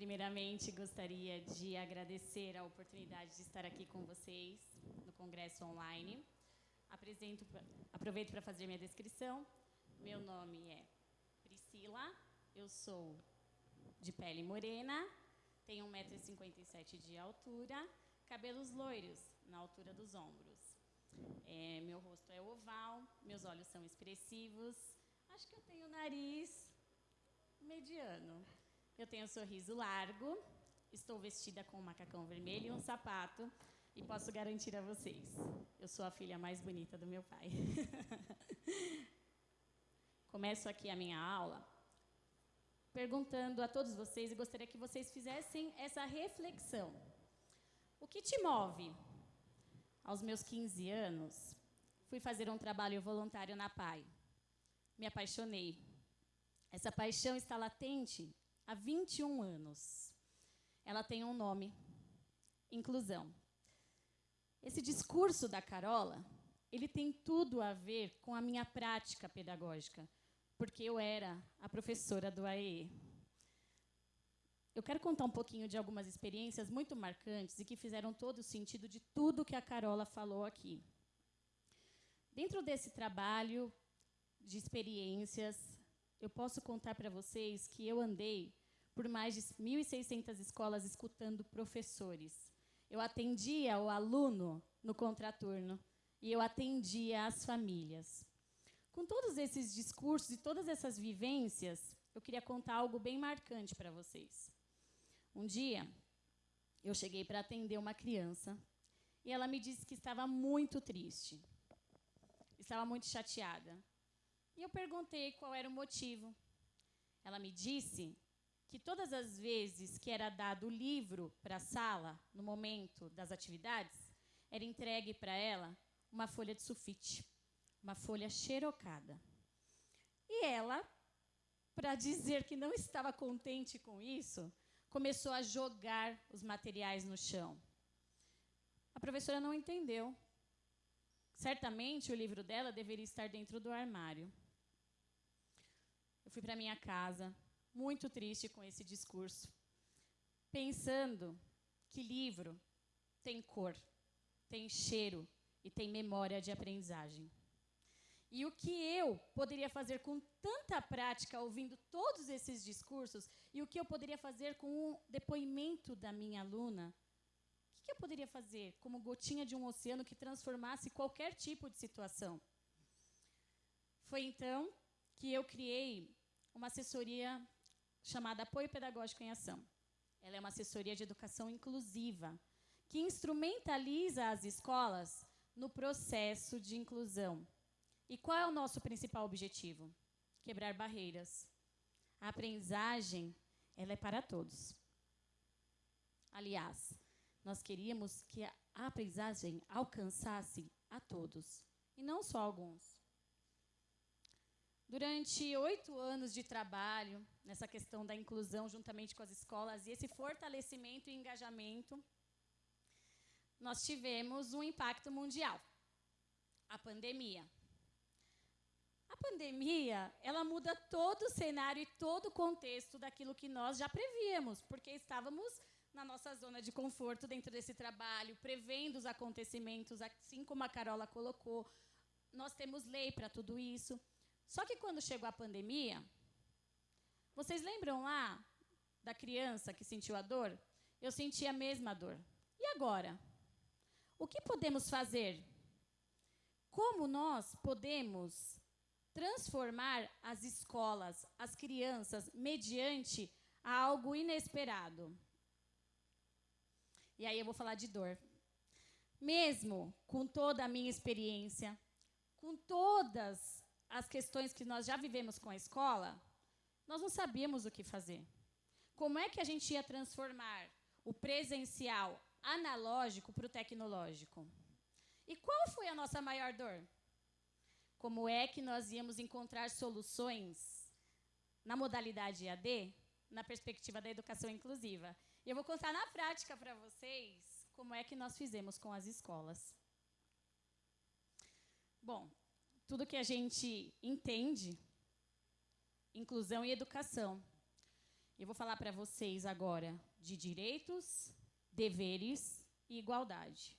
Primeiramente, gostaria de agradecer a oportunidade de estar aqui com vocês no Congresso Online. Apresento, aproveito para fazer minha descrição. Meu nome é Priscila, eu sou de pele morena, tenho 1,57m de altura, cabelos loiros na altura dos ombros. É, meu rosto é oval, meus olhos são expressivos, acho que eu tenho nariz mediano. Eu tenho um sorriso largo, estou vestida com um macacão vermelho e um sapato, e posso garantir a vocês, eu sou a filha mais bonita do meu pai. Começo aqui a minha aula perguntando a todos vocês e gostaria que vocês fizessem essa reflexão. O que te move? Aos meus 15 anos, fui fazer um trabalho voluntário na PAI. Me apaixonei. Essa paixão está latente há 21 anos. Ela tem um nome: inclusão. Esse discurso da Carola, ele tem tudo a ver com a minha prática pedagógica, porque eu era a professora do AE. Eu quero contar um pouquinho de algumas experiências muito marcantes e que fizeram todo o sentido de tudo que a Carola falou aqui. Dentro desse trabalho de experiências, eu posso contar para vocês que eu andei por mais de 1.600 escolas escutando professores. Eu atendia o aluno no contraturno e eu atendia as famílias. Com todos esses discursos e todas essas vivências, eu queria contar algo bem marcante para vocês. Um dia, eu cheguei para atender uma criança e ela me disse que estava muito triste, estava muito chateada. E eu perguntei qual era o motivo. Ela me disse que todas as vezes que era dado o livro para a sala, no momento das atividades, era entregue para ela uma folha de sulfite, uma folha xerocada. E ela, para dizer que não estava contente com isso, começou a jogar os materiais no chão. A professora não entendeu. Certamente o livro dela deveria estar dentro do armário. Eu fui para minha casa, muito triste com esse discurso, pensando que livro tem cor, tem cheiro e tem memória de aprendizagem. E o que eu poderia fazer com tanta prática, ouvindo todos esses discursos, e o que eu poderia fazer com o depoimento da minha aluna, o que eu poderia fazer como gotinha de um oceano que transformasse qualquer tipo de situação? Foi então que eu criei uma assessoria chamada Apoio Pedagógico em Ação. Ela é uma assessoria de educação inclusiva, que instrumentaliza as escolas no processo de inclusão e qual é o nosso principal objetivo? Quebrar barreiras. A aprendizagem, ela é para todos. Aliás, nós queríamos que a aprendizagem alcançasse a todos, e não só alguns. Durante oito anos de trabalho nessa questão da inclusão, juntamente com as escolas, e esse fortalecimento e engajamento, nós tivemos um impacto mundial. A pandemia pandemia, ela muda todo o cenário e todo o contexto daquilo que nós já prevíamos, porque estávamos na nossa zona de conforto dentro desse trabalho, prevendo os acontecimentos, assim como a Carola colocou. Nós temos lei para tudo isso. Só que quando chegou a pandemia, vocês lembram lá da criança que sentiu a dor? Eu senti a mesma dor. E agora? O que podemos fazer? Como nós podemos transformar as escolas, as crianças, mediante algo inesperado. E aí eu vou falar de dor. Mesmo com toda a minha experiência, com todas as questões que nós já vivemos com a escola, nós não sabíamos o que fazer. Como é que a gente ia transformar o presencial analógico para o tecnológico? E qual foi a nossa maior dor? como é que nós íamos encontrar soluções na modalidade EAD, na perspectiva da educação inclusiva. E eu vou contar na prática para vocês como é que nós fizemos com as escolas. Bom, tudo que a gente entende, inclusão e educação. Eu vou falar para vocês agora de direitos, deveres e igualdade.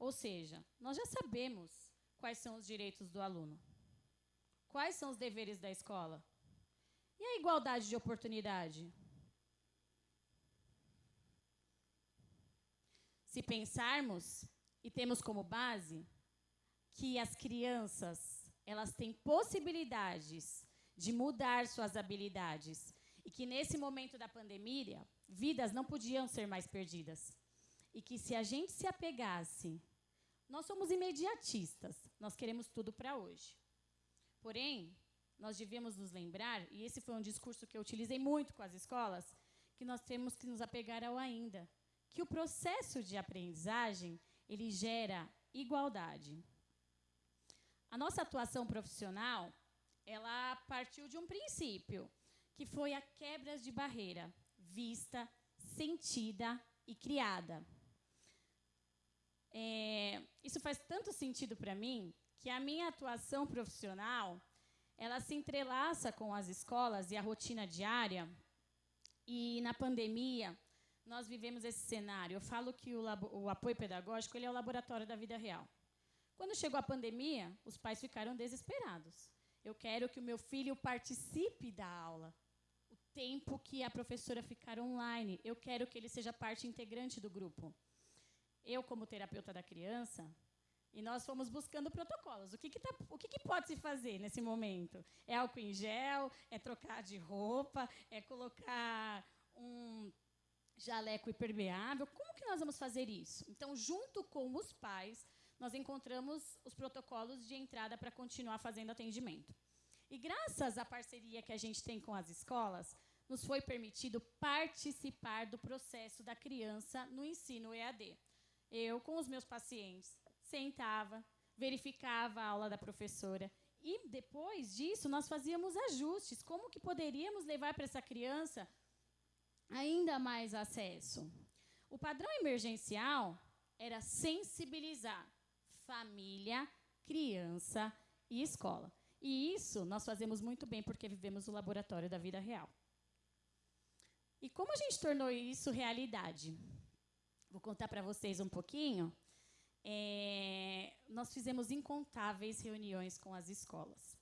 Ou seja, nós já sabemos quais são os direitos do aluno. Quais são os deveres da escola? E a igualdade de oportunidade? Se pensarmos e temos como base que as crianças, elas têm possibilidades de mudar suas habilidades e que nesse momento da pandemia, vidas não podiam ser mais perdidas. E que se a gente se apegasse, nós somos imediatistas, nós queremos tudo para hoje. Porém, nós devemos nos lembrar, e esse foi um discurso que eu utilizei muito com as escolas, que nós temos que nos apegar ao ainda, que o processo de aprendizagem, ele gera igualdade. A nossa atuação profissional, ela partiu de um princípio, que foi a quebra de barreira, vista, sentida e criada. É, isso faz tanto sentido para mim que a minha atuação profissional ela se entrelaça com as escolas e a rotina diária. E na pandemia nós vivemos esse cenário. Eu falo que o, o apoio pedagógico ele é o laboratório da vida real. Quando chegou a pandemia, os pais ficaram desesperados. Eu quero que o meu filho participe da aula. O tempo que a professora ficar online, eu quero que ele seja parte integrante do grupo eu como terapeuta da criança, e nós fomos buscando protocolos. O que, que, tá, o que, que, pode se fazer nesse momento? É álcool em gel? É trocar de roupa? É colocar um jaleco impermeável? Como que nós vamos fazer isso? Então, junto com os pais, nós encontramos os protocolos de entrada para continuar fazendo atendimento. E graças à parceria que a gente tem com as escolas, nos foi permitido participar do processo da criança no ensino EAD eu, com os meus pacientes, sentava, verificava a aula da professora. E depois disso, nós fazíamos ajustes. Como que poderíamos levar para essa criança ainda mais acesso? O padrão emergencial era sensibilizar família, criança e escola. E isso nós fazemos muito bem porque vivemos o laboratório da vida real. E como a gente tornou isso realidade? Vou contar para vocês um pouquinho. É, nós fizemos incontáveis reuniões com as escolas.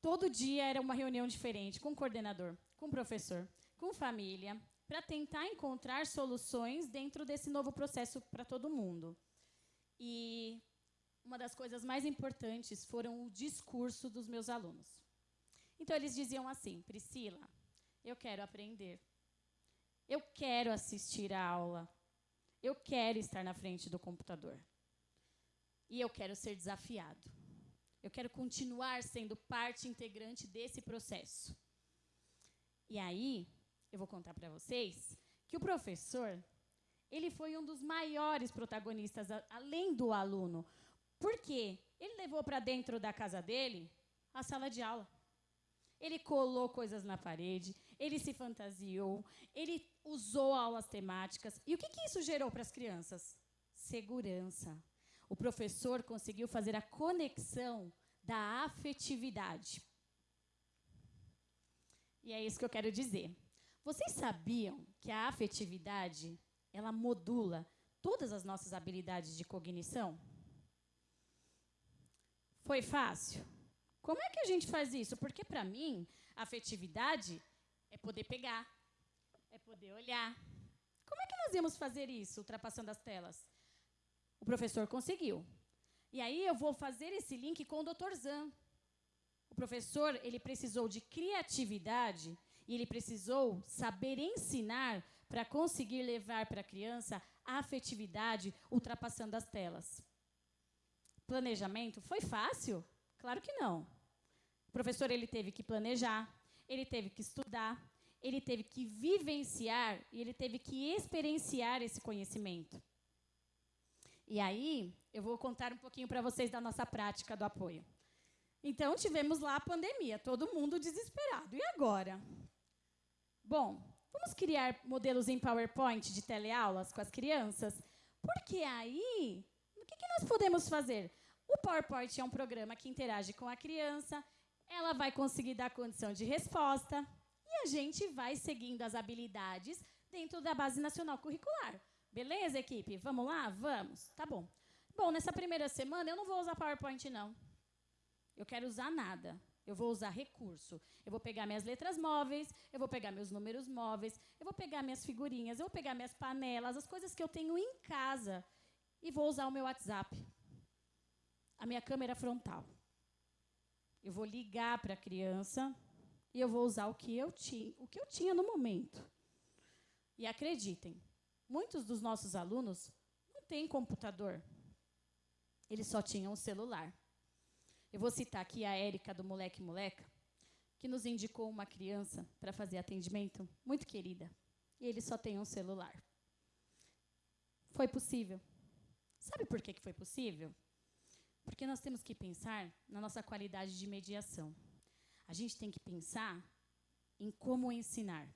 Todo dia era uma reunião diferente, com coordenador, com professor, com família, para tentar encontrar soluções dentro desse novo processo para todo mundo. E uma das coisas mais importantes foram o discurso dos meus alunos. Então, eles diziam assim: Priscila, eu quero aprender. Eu quero assistir a aula. Eu quero estar na frente do computador. E eu quero ser desafiado. Eu quero continuar sendo parte integrante desse processo. E aí, eu vou contar para vocês que o professor, ele foi um dos maiores protagonistas, além do aluno. Por quê? Ele levou para dentro da casa dele a sala de aula. Ele colou coisas na parede, ele se fantasiou, ele usou aulas temáticas. E o que, que isso gerou para as crianças? Segurança. O professor conseguiu fazer a conexão da afetividade. E é isso que eu quero dizer. Vocês sabiam que a afetividade, ela modula todas as nossas habilidades de cognição? Foi fácil? Como é que a gente faz isso? Porque, para mim, afetividade é poder pegar, é poder olhar. Como é que nós íamos fazer isso, ultrapassando as telas? O professor conseguiu. E aí eu vou fazer esse link com o Dr. Zan. O professor, ele precisou de criatividade e ele precisou saber ensinar para conseguir levar para a criança a afetividade ultrapassando as telas. Planejamento foi fácil? Claro que não. O professor ele teve que planejar, ele teve que estudar, ele teve que vivenciar e ele teve que experienciar esse conhecimento. E aí, eu vou contar um pouquinho para vocês da nossa prática do apoio. Então, tivemos lá a pandemia, todo mundo desesperado. E agora? Bom, vamos criar modelos em PowerPoint de teleaulas com as crianças? Porque aí, o que, que nós podemos fazer? O PowerPoint é um programa que interage com a criança, ela vai conseguir dar condição de resposta, e a gente vai seguindo as habilidades dentro da base nacional curricular. Beleza, equipe? Vamos lá? Vamos. Tá bom. Bom, nessa primeira semana eu não vou usar PowerPoint, não. Eu quero usar nada. Eu vou usar recurso. Eu vou pegar minhas letras móveis, eu vou pegar meus números móveis, eu vou pegar minhas figurinhas, eu vou pegar minhas panelas, as coisas que eu tenho em casa e vou usar o meu WhatsApp. A minha câmera frontal. Eu vou ligar para a criança e eu vou usar o que eu tinha, o que eu tinha no momento. E acreditem, muitos dos nossos alunos não têm computador. Eles só tinham um celular. Eu vou citar aqui a Érica do Moleque Moleca, que nos indicou uma criança para fazer atendimento muito querida. E ele só tem um celular. Foi possível. Sabe por que, que foi possível? Porque nós temos que pensar na nossa qualidade de mediação. A gente tem que pensar em como ensinar.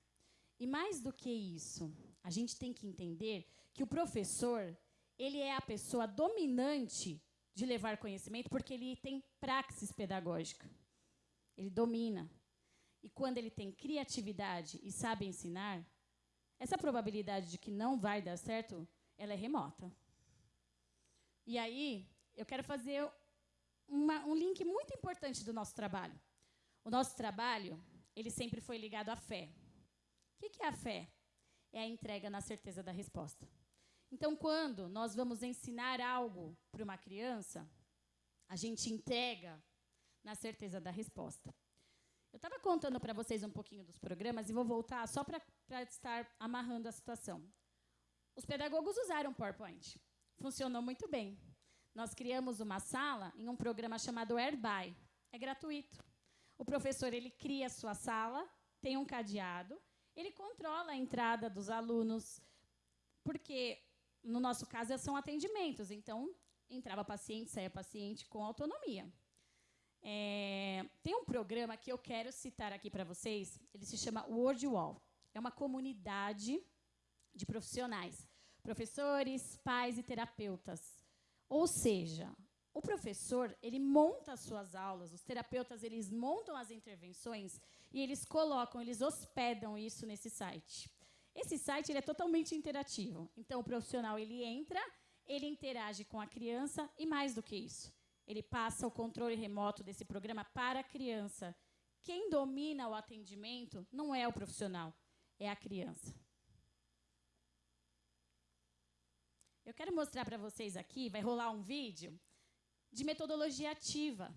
E mais do que isso, a gente tem que entender que o professor, ele é a pessoa dominante de levar conhecimento porque ele tem praxis pedagógica. Ele domina. E quando ele tem criatividade e sabe ensinar, essa probabilidade de que não vai dar certo, ela é remota. E aí, eu quero fazer uma, um link muito importante do nosso trabalho. O nosso trabalho, ele sempre foi ligado à fé. O que é a fé? É a entrega na certeza da resposta. Então, quando nós vamos ensinar algo para uma criança, a gente entrega na certeza da resposta. Eu estava contando para vocês um pouquinho dos programas e vou voltar só para estar amarrando a situação. Os pedagogos usaram PowerPoint. Funcionou muito bem. Nós criamos uma sala em um programa chamado Airby. É gratuito. O professor ele cria a sua sala, tem um cadeado, ele controla a entrada dos alunos, porque no nosso caso são atendimentos, então entrava paciente, saía paciente com autonomia. É, tem um programa que eu quero citar aqui para vocês, ele se chama Word Wall. É uma comunidade de profissionais, professores, pais e terapeutas. Ou seja, o professor, ele monta as suas aulas, os terapeutas, eles montam as intervenções e eles colocam, eles hospedam isso nesse site. Esse site ele é totalmente interativo. Então, o profissional ele entra, ele interage com a criança e, mais do que isso, ele passa o controle remoto desse programa para a criança. Quem domina o atendimento não é o profissional, é a criança. Eu quero mostrar para vocês aqui, vai rolar um vídeo de metodologia ativa.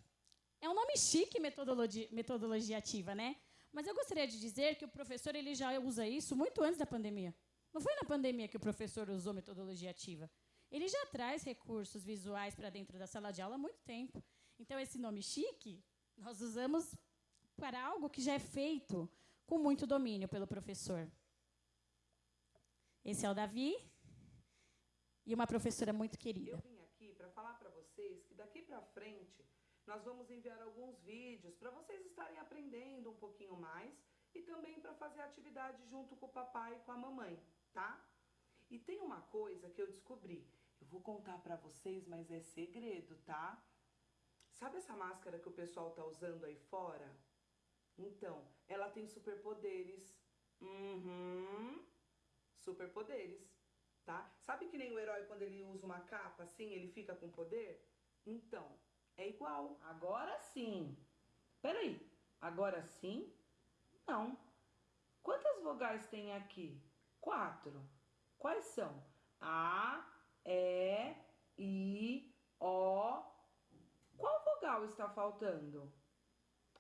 É um nome chique, metodologia, metodologia ativa, né? Mas eu gostaria de dizer que o professor ele já usa isso muito antes da pandemia. Não foi na pandemia que o professor usou metodologia ativa. Ele já traz recursos visuais para dentro da sala de aula há muito tempo. Então, esse nome chique, nós usamos para algo que já é feito com muito domínio pelo professor. Esse é o Davi e uma professora muito querida daqui para frente, nós vamos enviar alguns vídeos para vocês estarem aprendendo um pouquinho mais e também para fazer atividade junto com o papai e com a mamãe, tá? E tem uma coisa que eu descobri. Eu vou contar para vocês, mas é segredo, tá? Sabe essa máscara que o pessoal tá usando aí fora? Então, ela tem superpoderes. Uhum. Superpoderes, tá? Sabe que nem o herói quando ele usa uma capa assim, ele fica com poder? Então, é igual. Agora sim. Peraí, agora sim? Não. Quantas vogais tem aqui? Quatro. Quais são? A, E, I, O. Qual vogal está faltando?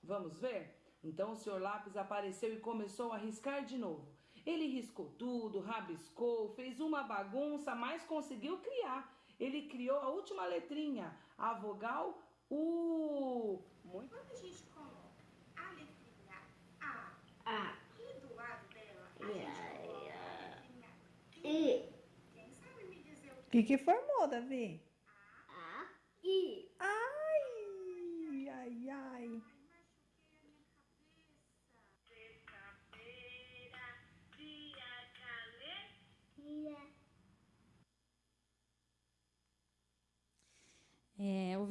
Vamos ver? Então o senhor lápis apareceu e começou a riscar de novo. Ele riscou tudo, rabiscou, fez uma bagunça, mas conseguiu criar. Ele criou a última letrinha, a vogal U. Muito. Quando a gente coloca a letrinha A, a. aqui do lado dela, a yeah, gente coloca yeah. a letrinha I. Quem sabe me dizer o que? O que, que formou, Davi?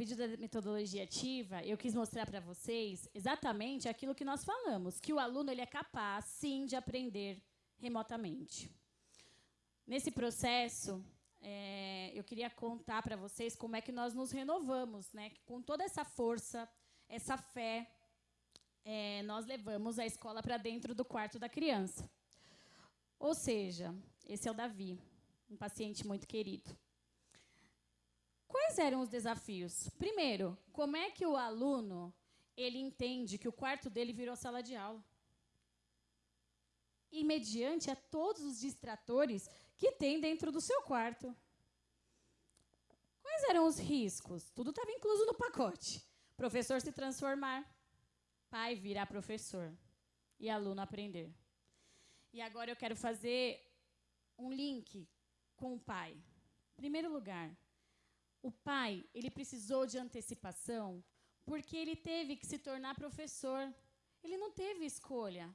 Vídeo da metodologia ativa, eu quis mostrar para vocês exatamente aquilo que nós falamos, que o aluno ele é capaz, sim, de aprender remotamente. Nesse processo, é, eu queria contar para vocês como é que nós nos renovamos, né? Com toda essa força, essa fé, é, nós levamos a escola para dentro do quarto da criança. Ou seja, esse é o Davi, um paciente muito querido. Quais eram os desafios? Primeiro, como é que o aluno ele entende que o quarto dele virou sala de aula? E mediante a todos os distratores que tem dentro do seu quarto. Quais eram os riscos? Tudo estava incluso no pacote. Professor se transformar, pai virar professor e aluno aprender. E agora eu quero fazer um link com o pai. Primeiro lugar, o pai, ele precisou de antecipação porque ele teve que se tornar professor. Ele não teve escolha.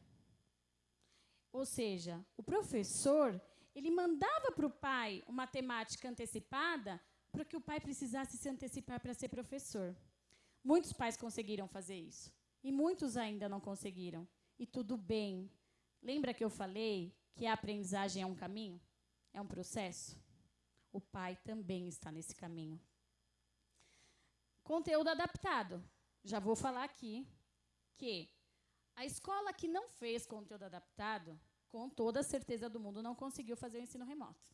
Ou seja, o professor, ele mandava para o pai uma temática antecipada para que o pai precisasse se antecipar para ser professor. Muitos pais conseguiram fazer isso. E muitos ainda não conseguiram. E tudo bem. Lembra que eu falei que a aprendizagem é um caminho? É um processo? O pai também está nesse caminho. Conteúdo adaptado. Já vou falar aqui que a escola que não fez conteúdo adaptado com toda a certeza do mundo, não conseguiu fazer o ensino remoto.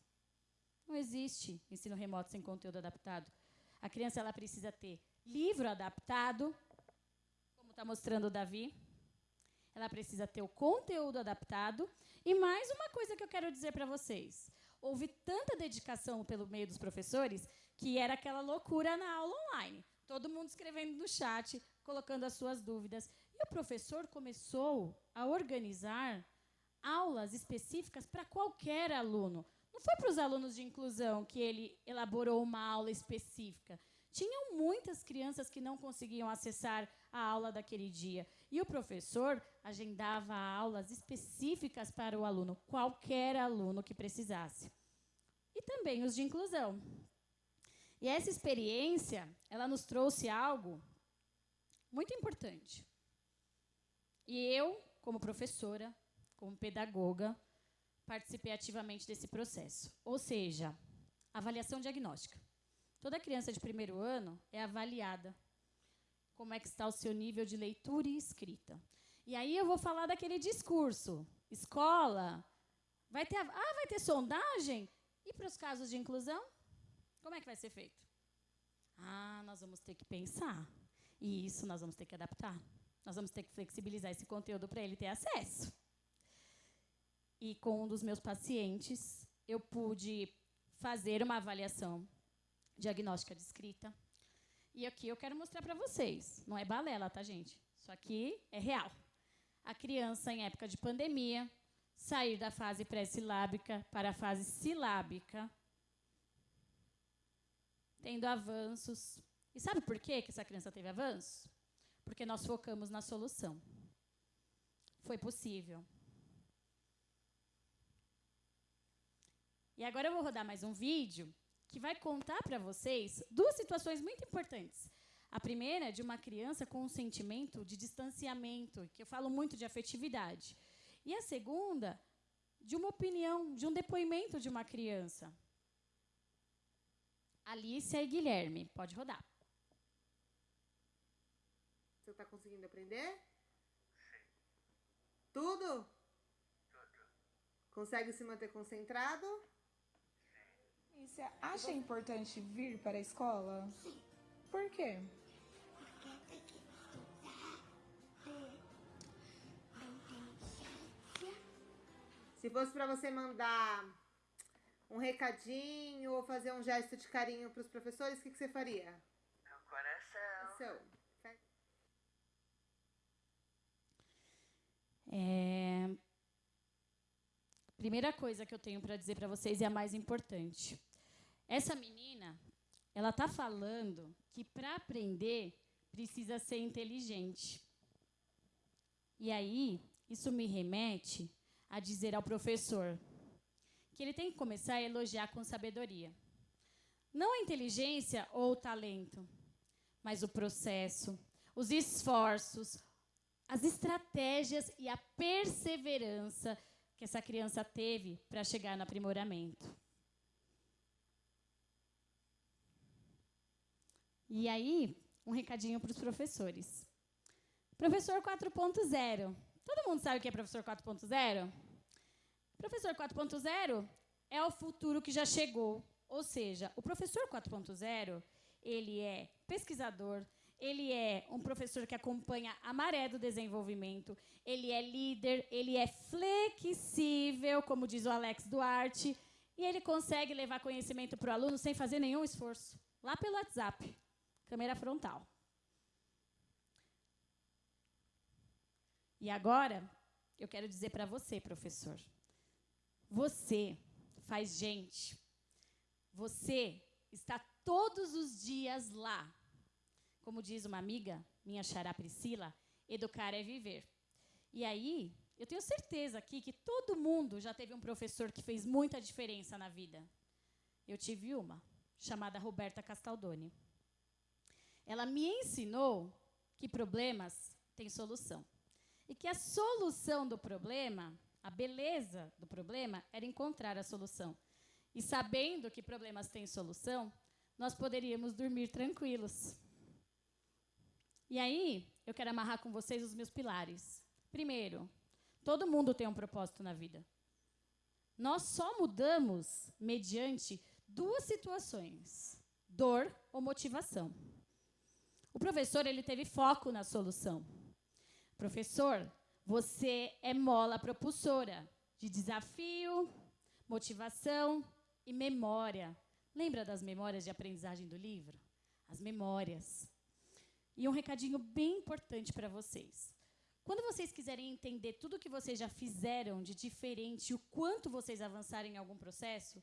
Não existe ensino remoto sem conteúdo adaptado. A criança ela precisa ter livro adaptado, como está mostrando o Davi. Ela precisa ter o conteúdo adaptado. E mais uma coisa que eu quero dizer para vocês. Houve tanta dedicação pelo meio dos professores que era aquela loucura na aula online. Todo mundo escrevendo no chat, colocando as suas dúvidas. E o professor começou a organizar aulas específicas para qualquer aluno. Não foi para os alunos de inclusão que ele elaborou uma aula específica. Tinham muitas crianças que não conseguiam acessar a aula daquele dia. E o professor agendava aulas específicas para o aluno, qualquer aluno que precisasse. E também os de inclusão. E essa experiência, ela nos trouxe algo muito importante. E eu, como professora, como pedagoga, participei ativamente desse processo. Ou seja, avaliação diagnóstica. Toda criança de primeiro ano é avaliada como é que está o seu nível de leitura e escrita. E aí eu vou falar daquele discurso. Escola, vai ter, ah, vai ter sondagem? E para os casos de inclusão? Como é que vai ser feito? Ah, nós vamos ter que pensar. E isso nós vamos ter que adaptar. Nós vamos ter que flexibilizar esse conteúdo para ele ter acesso. E com um dos meus pacientes, eu pude fazer uma avaliação diagnóstica de escrita. E aqui eu quero mostrar para vocês. Não é balela, tá, gente? Isso aqui é real. A criança, em época de pandemia, sair da fase pré-silábica para a fase silábica, tendo avanços. E sabe por quê que essa criança teve avanços? Porque nós focamos na solução. Foi possível. E agora eu vou rodar mais um vídeo que vai contar para vocês duas situações muito importantes. A primeira é de uma criança com um sentimento de distanciamento, que eu falo muito de afetividade. E a segunda, de uma opinião, de um depoimento de uma criança. Alicia e Guilherme, pode rodar. Você está conseguindo aprender? Sim. Tudo? Tudo. Consegue se manter concentrado? E você acha importante vir para a escola? Sim. Por quê? Porque que estudar. Se fosse para você mandar um recadinho ou fazer um gesto de carinho para os professores, o que, que você faria? Meu coração. Seu. É... Primeira coisa que eu tenho para dizer para vocês é a mais importante. Essa menina, ela está falando que para aprender precisa ser inteligente. E aí, isso me remete a dizer ao professor que ele tem que começar a elogiar com sabedoria. Não a inteligência ou o talento, mas o processo, os esforços, as estratégias e a perseverança que essa criança teve para chegar no aprimoramento. E aí, um recadinho para os professores. Professor 4.0. Todo mundo sabe o que é professor 4.0? Professor 4.0 é o futuro que já chegou. Ou seja, o professor 4.0, ele é pesquisador, ele é um professor que acompanha a maré do desenvolvimento, ele é líder, ele é flexível, como diz o Alex Duarte, e ele consegue levar conhecimento para o aluno sem fazer nenhum esforço, lá pelo WhatsApp, câmera frontal. E agora, eu quero dizer para você, professor, você faz gente, você está todos os dias lá como diz uma amiga, minha xará Priscila, educar é viver. E aí, eu tenho certeza aqui que todo mundo já teve um professor que fez muita diferença na vida. Eu tive uma, chamada Roberta Castaldoni. Ela me ensinou que problemas têm solução. E que a solução do problema, a beleza do problema, era encontrar a solução. E sabendo que problemas têm solução, nós poderíamos dormir tranquilos. E aí, eu quero amarrar com vocês os meus pilares. Primeiro, todo mundo tem um propósito na vida. Nós só mudamos mediante duas situações: dor ou motivação. O professor ele teve foco na solução. Professor, você é mola propulsora de desafio, motivação e memória. Lembra das memórias de aprendizagem do livro? As memórias. E um recadinho bem importante para vocês. Quando vocês quiserem entender tudo que vocês já fizeram de diferente, o quanto vocês avançaram em algum processo,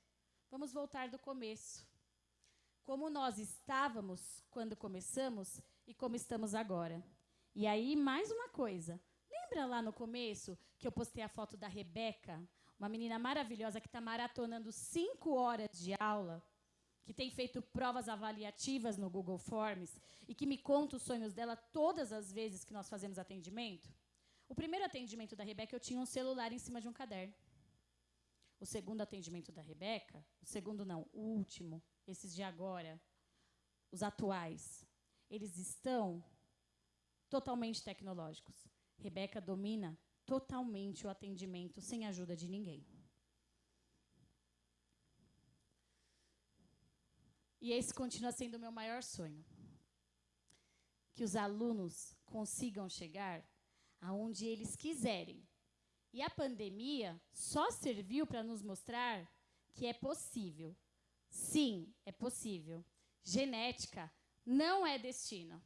vamos voltar do começo. Como nós estávamos quando começamos e como estamos agora. E aí, mais uma coisa. Lembra lá no começo que eu postei a foto da Rebeca, uma menina maravilhosa que está maratonando cinco horas de aula? Que tem feito provas avaliativas no Google Forms e que me conta os sonhos dela todas as vezes que nós fazemos atendimento. O primeiro atendimento da Rebeca, eu tinha um celular em cima de um caderno. O segundo atendimento da Rebeca, o segundo não, o último, esses de agora, os atuais, eles estão totalmente tecnológicos. Rebeca domina totalmente o atendimento sem ajuda de ninguém. E esse continua sendo o meu maior sonho. Que os alunos consigam chegar aonde eles quiserem. E a pandemia só serviu para nos mostrar que é possível. Sim, é possível. Genética não é destino.